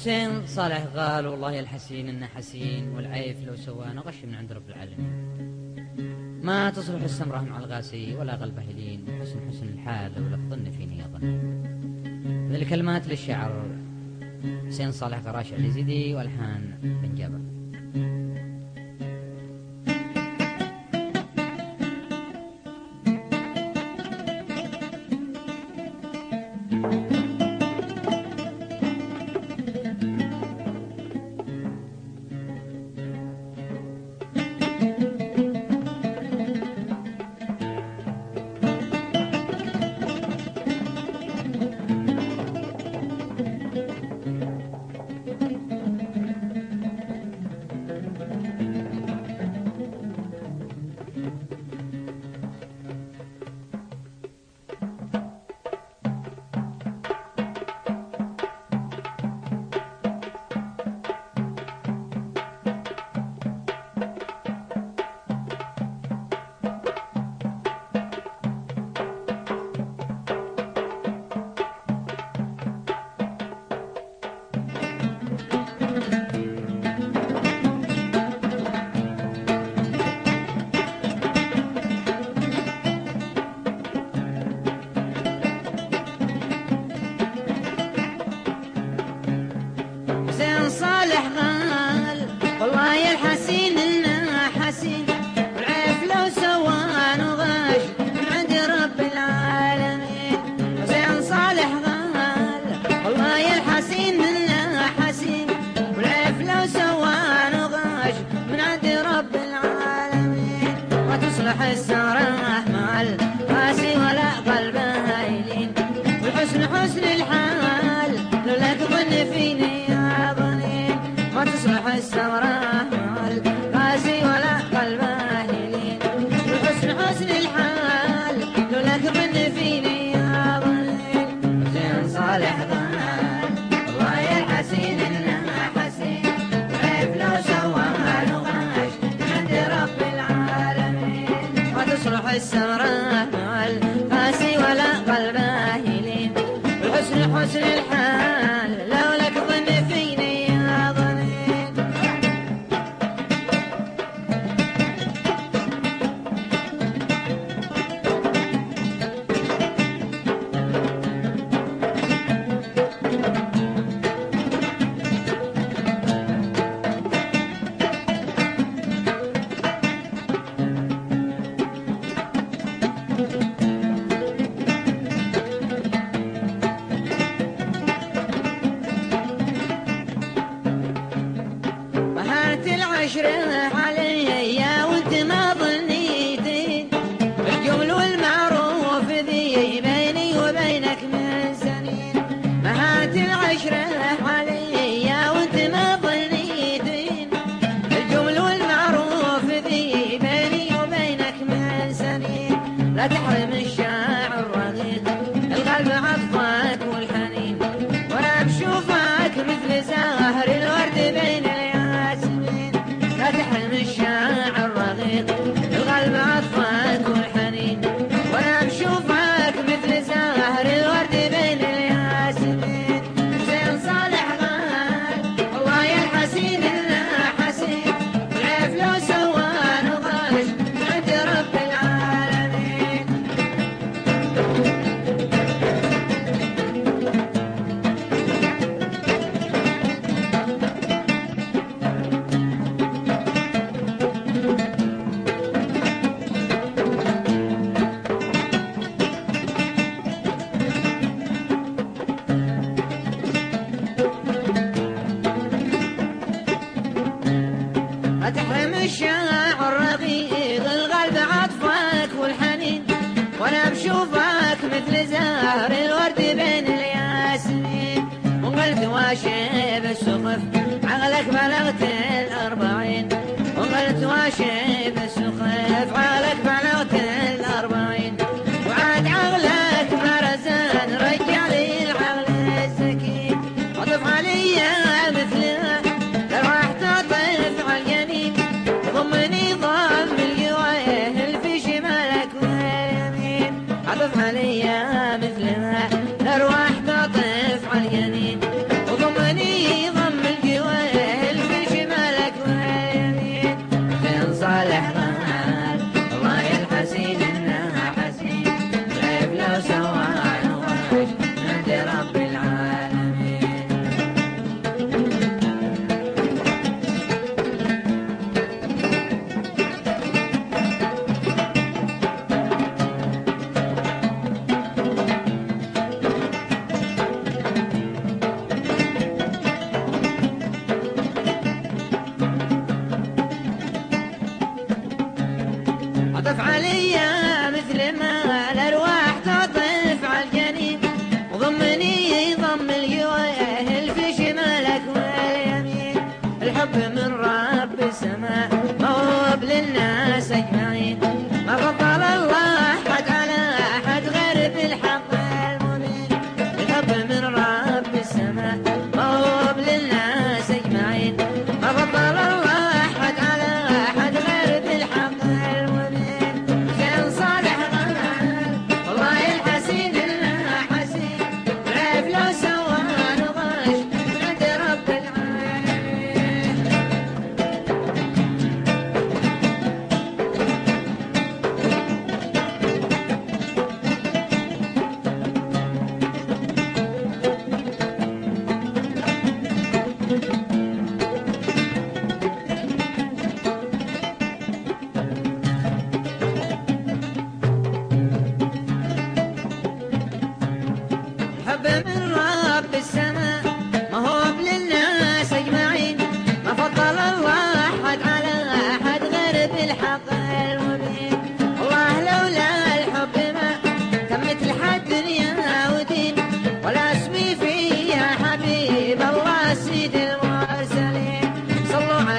حسين صالح قال والله يا الحسين إنه حسين والعيف لو سوانا غش من عند رب العالمين. ما تصلح السمرة مع الغاسي ولا غلبة هلين حسن حسن الحال ولا الظن فيني من الكلمات للشعر حسين صالح قراش اليزيدي والحان بن جابر. This time. السمراء القاسي ولا قلبه الحسن حسن Nadi haremin şey. مثل زهر الورد بين الياسمين وقلت واشب السقف عقلك بلغت الأربعين وقلت واشب السقف عطف عليا مثل ما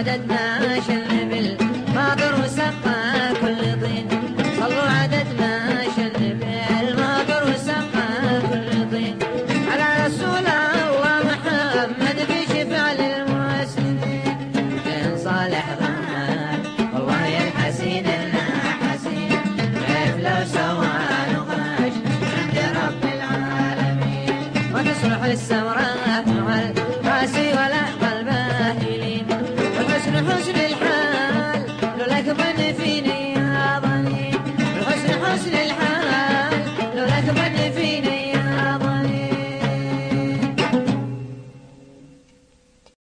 عددنا شنبل ماطر وسقى كل طين صلوا عددنا شنبل ماطر وسقى كل طين على رسول الله محمد في شفع للمسلمين بين صالح